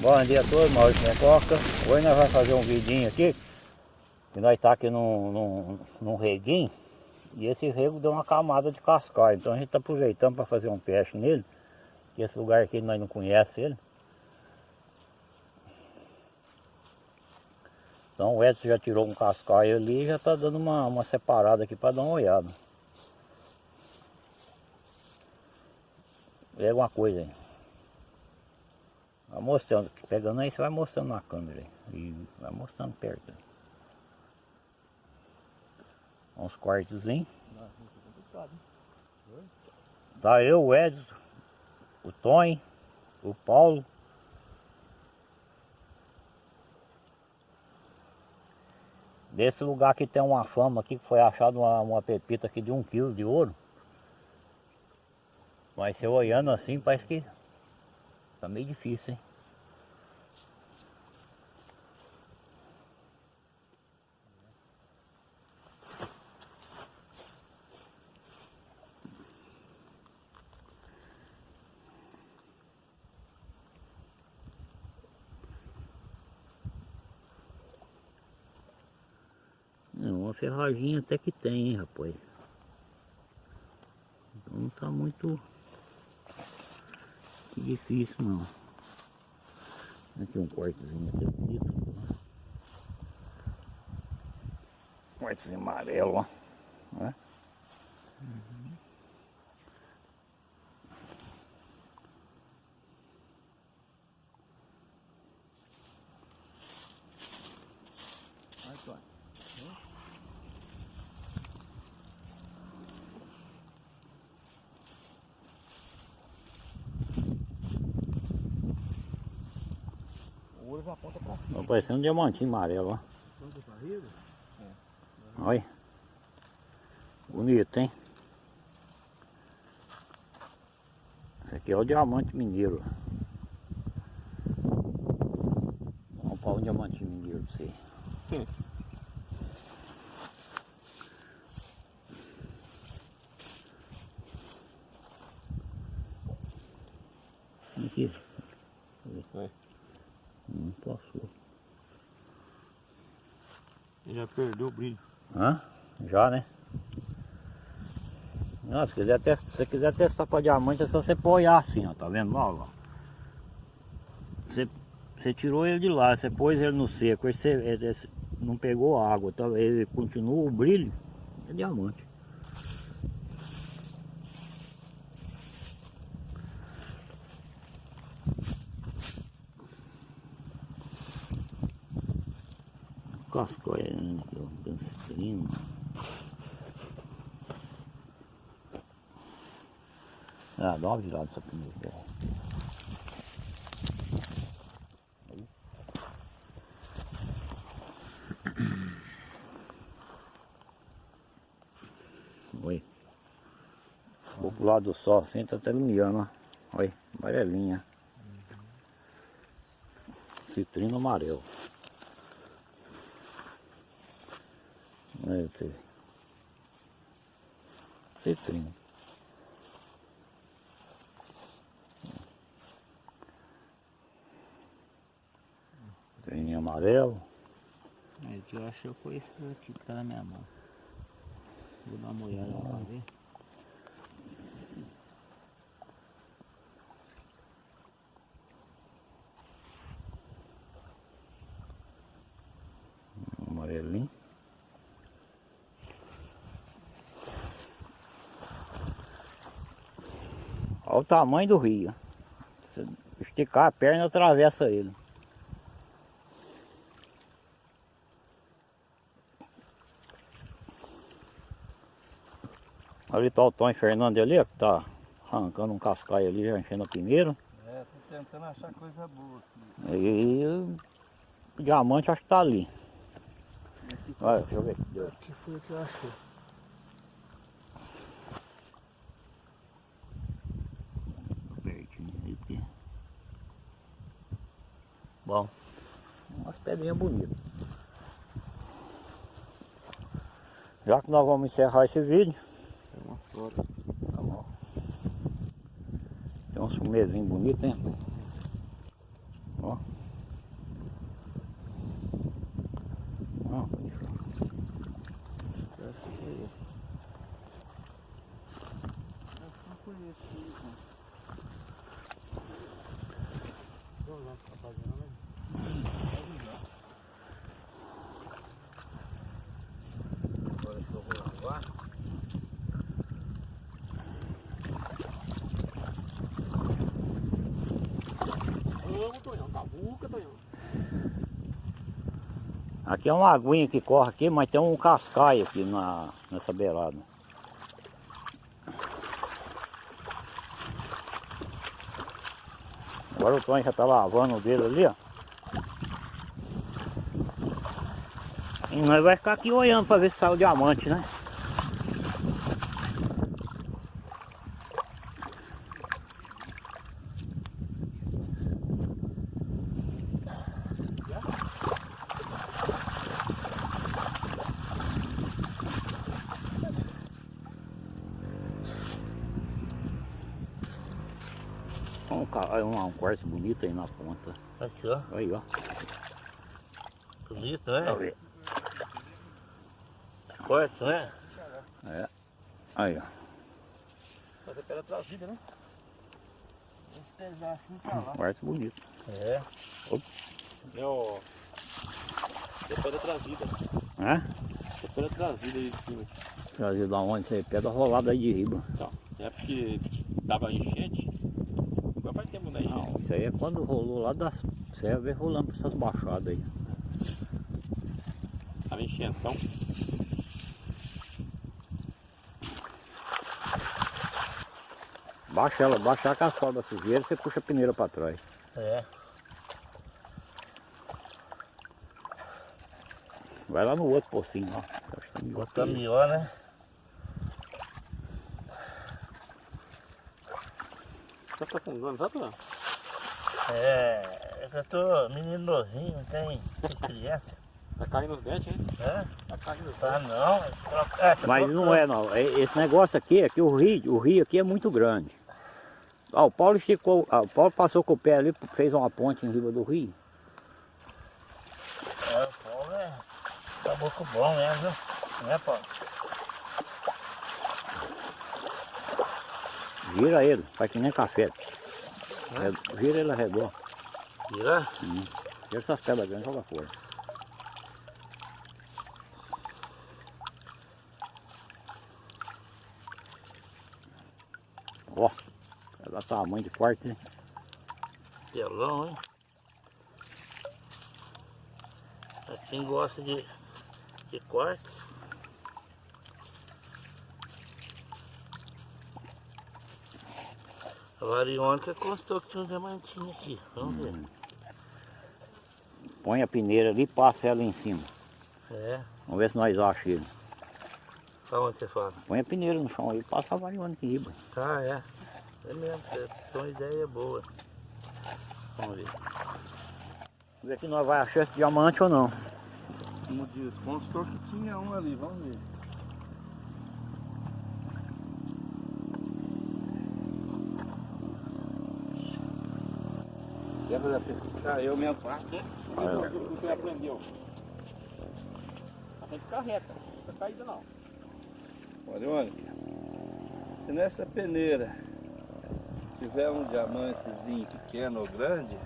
Bom dia a todos, Maurício Mecoca. Hoje nós vamos fazer um vidinho aqui. Que nós tá aqui num, num, num reguinho. E esse rego deu uma camada de cascalho. Então a gente está aproveitando para fazer um teste nele. Que esse lugar aqui nós não conhece ele. Então o Edson já tirou um cascalho ali e já está dando uma, uma separada aqui para dar uma olhada. Vê alguma coisa aí. Vai mostrando, pegando aí, você vai mostrando na câmera e vai mostrando perto. Uns cortes, hein? Tá eu, o Edson, o Tony, o Paulo. Desse lugar que tem uma fama aqui, que foi achado uma, uma pepita aqui de um quilo de ouro. Mas se eu olhando assim, parece que Tá meio difícil, hein? Uma ferraginha até que tem, hein, rapaz. Não tá muito difícil não. Aqui um cortezinho até bonito. Cortezinho amarelo, ó. Né? Uhum. ouro já aponta pra cima. Tá parecendo um diamantinho amarelo, ó. É. Olha. Bonito, hein? Esse aqui é o diamante mineiro. Vamos pôr um diamantinho mineiro pra você. Hum. Aqui. Vai. Não passou. Já perdeu o brilho. Hã? Já, né? Não, se, quiser testar, se você quiser testar para diamante é só você apoiar assim, ó. Tá vendo? Ó, ó. Você, você tirou ele de lá, você pôs ele no seco, você ele, não pegou água, tá? ele continua o brilho, é diamante. cascoiando aqui, ó, Ah, dá uma virada essa primeira. Oi. Vou pro lado do sol, assim tá até iluminando, ó. Olha, amarelinha. Citrino amarelo. Aí teve. Citrinho. Citrininho amarelo. É, eu acho que foi esse aqui que tá na minha mão. Vou dar uma olhada lá pra ver. Olha o tamanho do rio. Se esticar a perna, atravessa ele. Ali está o Tom Fernando ali, que está arrancando um cascaio ali, já enchendo a primeira. É, tô tentando achar coisa boa aqui. E o diamante acho que está ali. Olha, deixa eu ver. Aqui foi o que eu achei. Bom, umas pedrinhas bonitas. Já que nós vamos encerrar esse vídeo. Tem uma flor. Tá bom. Tem bonito, hein? Ó. Ó. Agora que eu vou lavar. Aqui é uma aguinha que corre aqui, mas tem um cascaio aqui na, nessa beirada. Agora o Tony já tá lavando o dedo ali, ó. Nós vai ficar aqui olhando pra ver se sai o diamante, né? Um, um, um quartzo bonito aí na ponta. Aqui, ó. Aí, ó. Bonito, né? Aí, Corte, né? aí ó. Fazer pedra trazida, né? Pesar assim pra Um lá. quartzo bonito. É. É, ó. É pedra trazida. Né? É pedra trazida aí de cima. Trazer da onde? Isso aí, pedra rolada aí de riba. Então, é porque dava enchente. Agora faz tempo, né? Não, isso aí é quando rolou lá das serras, veio rolando pra essas baixadas aí. Tava enchendo, Baixa ela, baixa a cascola da sujeira, você puxa a peneira pra trás. É. Vai lá no outro pocinho, ó. Acho que tem outro Botar aí. melhor, né? Tá aprofundando, sabe, Tonhão? É. É eu tô menino novinho, não tem, criança. Tá caindo os dentes, hein? É? Tá caindo os Tá não. É, tá Mas não é não. É- Esse negócio aqui é que o rio, o rio aqui é muito grande. Ó, o Paulo esticou, ah, o Paulo passou com o pé ali, fez uma ponte em riba do rio. É, o Paulo é caboclo bom mesmo, viu? Né, Paulo? Gira ele, faz que nem café. É, Vira ele arredor. Vira? Tira essas pedras grandes e joga fora. Ó, dar tamanho de quarto, né? Telão, hein? Assim gosta de, de corte. A variônica constou que tinha um diamantinho aqui. Vamos ver. Põe a peneira ali e passa ela em cima. É. Vamos ver se nós achamos ele. Aonde você fala? Põe a peneira no chão aí, passa a variônica em riba. Ah, é. É mesmo, é uma ideia boa. Vamos ver. Vamos ver se nós vamos achar esse diamante ou não. Como diz, constou que tinha um ali, vamos ver. Quer fazer a pesquisa? Ah, eu mesmo faço, né? Aí, ó. O que você aprendeu? Tem que ficar reta, não fica caída não. Olha, olha. Se nessa peneira tiver um diamantezinho pequeno ou grande,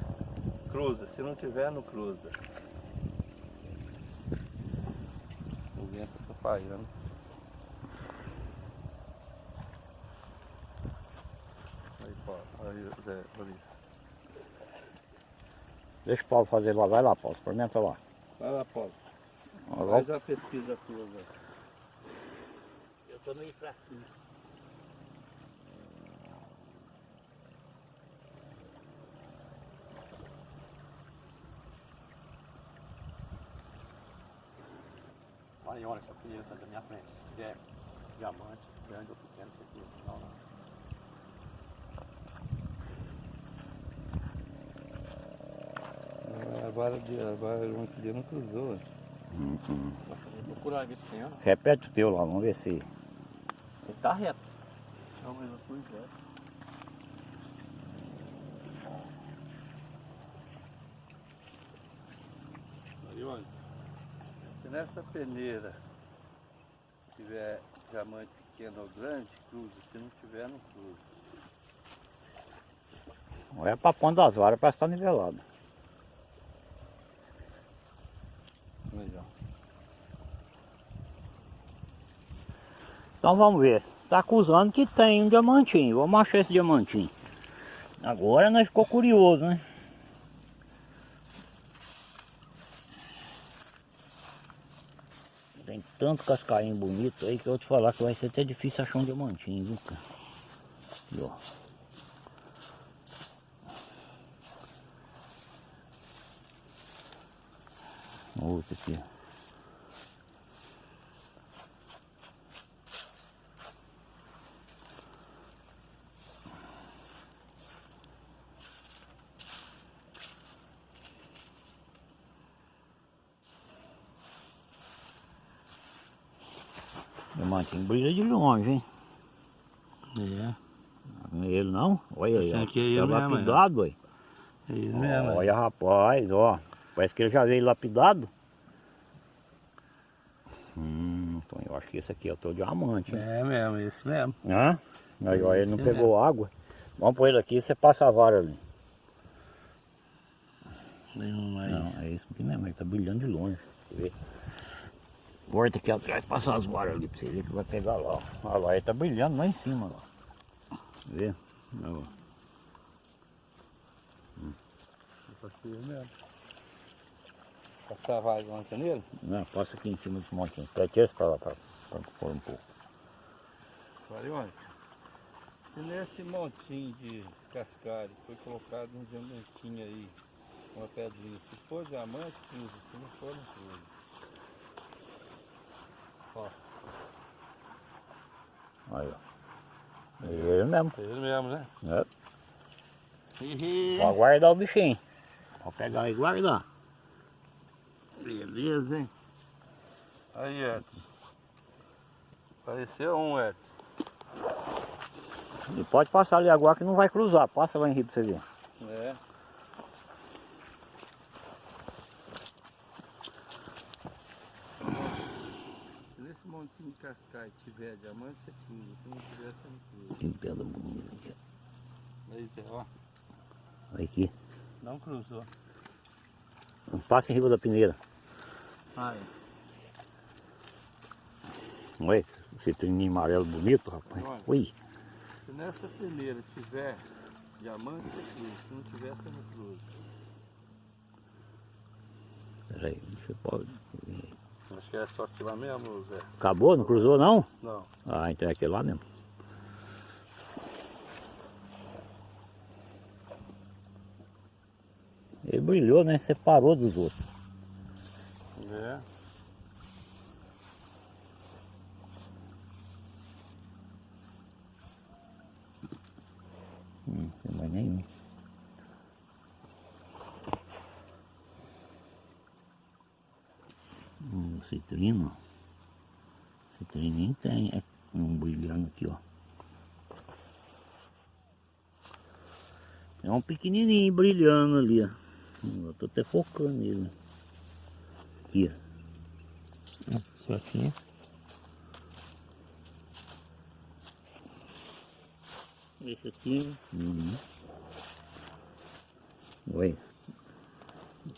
cruza. Se não tiver, não cruza. O vento está falhando. Aí, Paulo. Aí, Zé. Deixa o Paulo fazer lá, vai lá, Paulo, experimenta lá. Vai lá, Paulo. Faz a pesquisa tua, Zé. Eu tô meio fraquinho. Olha, olha, essa tá da minha frente. Se tiver diamante, grande ou pequeno, você tem sinal não. A vara de a vara de não cruzou. Você procurar ver se tem, ó. Repete o teu lá, vamos ver se. Ele tá reto. Não, mas eu fui já. Aí, olha. Se nessa peneira tiver diamante pequeno ou grande, cruza. Se não tiver, não cruza. Olha pra ponta das varas, parece que tá nivelado. Então vamos ver. Tá acusando que tem um diamantinho. Vamos achar esse diamantinho. Agora nós ficou curioso, né? Tem tanto cascainho bonito aí que eu vou te falar que vai ser até difícil achar um diamantinho, viu, cara? Aqui, ó. Outro aqui, ó. Diamantinho brilha de longe, hein? É. Não é ele não? Olha aí, ó. É ele tá mesmo, é. lapidado, aí. É isso mesmo. é. Olha rapaz, ó. Parece que ele já veio lapidado. Hum, então eu acho que esse aqui é o teu diamante. hein? É mesmo, esse mesmo. Hã? Aí, ó, ele não Esse pegou água. Vamos pôr ele aqui e você passa a vara ali. Não, é isso aqui mesmo, ele tá brilhando de longe. Ver? Corta aqui atrás, passa as varas ali pra você ver que vai pegar lá. Olha lá, ele tá brilhando lá em cima. Lá. Vê? Olha lá. Passar a vaga ontem nele? Não, passa aqui em cima desse montinho. Pede esse pra lá, pra, pra pôr um pouco. Varione, se nesse montinho de cascalho foi colocado um diamantinho aí, uma pedrinha, se for diamante, cruza, se não for, não cruza. Ó, Aí, ó. É ele mesmo. é ele mesmo, né? É. Pode guardar o bichinho. Pode pegar e guardar. Beleza, hein? Aí, Edson. Apareceu um, Edson. E pode passar ali agora que não vai cruzar. Passa lá em rio pra você ver. É. Se nesse cascalho tiver diamante, você cruza. Se não tiver, você não cruza. Que pedra bonita aqui. Aí, Zé, ó. Olha aqui. Não cruzou. Passa em riba da peneira. Aí. Olha, esse trininho amarelo bonito, rapaz. Olha. Ui. Se nessa peneira tiver diamante, você cruza. Se não tiver, você não cruza. Peraí, você pode. Que é só aqui lá mesmo, Zé. Acabou? Não cruzou não? Não. Ah, então é aquele lá mesmo. Ele brilhou, né? Separou dos outros. É. Hum, não tem mais nenhum. Hum, citrino. Citrininho tem é um brilhando aqui, ó. É um pequenininho brilhando ali, ó. Eu tô até focando nele. Aqui, ó. Certinho. Esse aqui. Uhum. Oi.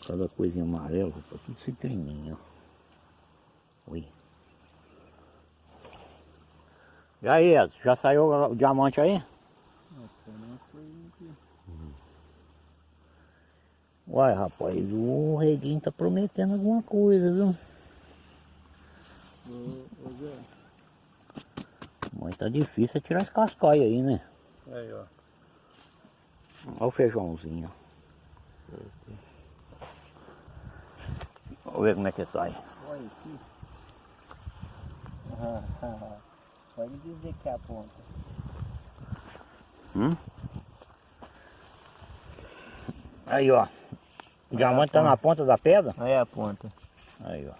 Cada coisinha amarela, tá tudo citrininho, ó. Oi. E aí, Edson, já saiu o diamante aí? Uai, rapaz, o reguinho tá prometendo alguma coisa, viu? Mas tá difícil é tirar as cascaias aí, né? Aí, ó. Olha o feijãozinho. Vamos ver como é que tá aí. Olha aqui. Pode dizer que é a ponta. Aí, ó. O diamante tá na ponta da pedra? Aí é a ponta. Aí, ó.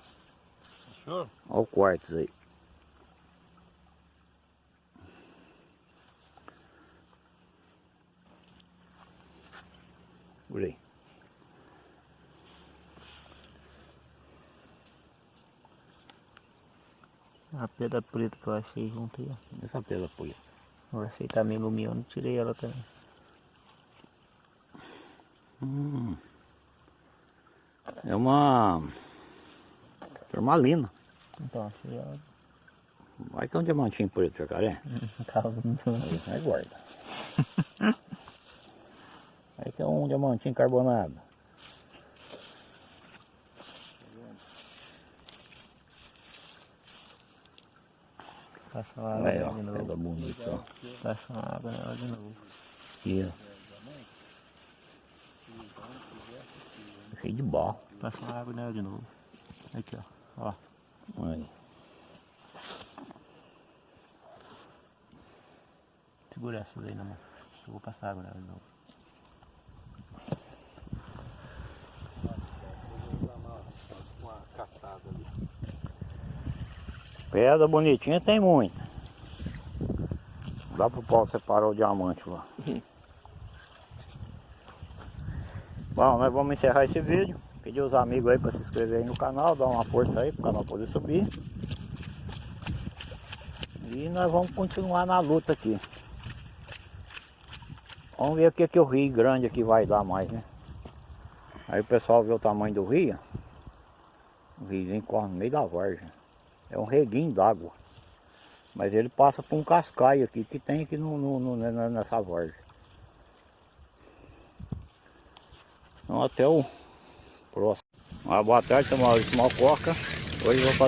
Fechou? Olha o quartzo aí. Por aí. A pedra preta que eu achei junto aí. Essa pedra foi. Eu achei meio lumiando, tirei ela também. Hum. É uma turmalina. Então, achei ela. Vai que é um diamantinho preto, jacaré. Aí, aí guarda. Aí que é um diamantinho carbonado. Passa uma água Aí, ó, nela de novo. bonita, ó. Passa uma água nela de novo. Aqui, ó. Cheio de barro. Passa uma água nela de novo. Aqui, ó. Ó. Aí. Segura essa daí na mão. Eu vou passar água nela de novo. Uma catada ali. Pedra bonitinha tem muita. Dá pro Paulo separar o diamante lá. Bom, nós vamos encerrar esse vídeo. Pedir os amigos aí para se inscreverem no canal, dar uma força aí pro canal poder subir. E nós vamos continuar na luta aqui. Vamos ver o que, que o rio grande aqui vai dar mais, né? Aí o pessoal vê o tamanho do rio. O riozinho corre no meio da vargem. É um reguinho d'água. Mas ele passa por um cascaio aqui que tem aqui no, no- no- ne- nessa vargem. Então até o próximo. Uma boa tarde, sou Maurício Malcoca. Hoje eu vou fazer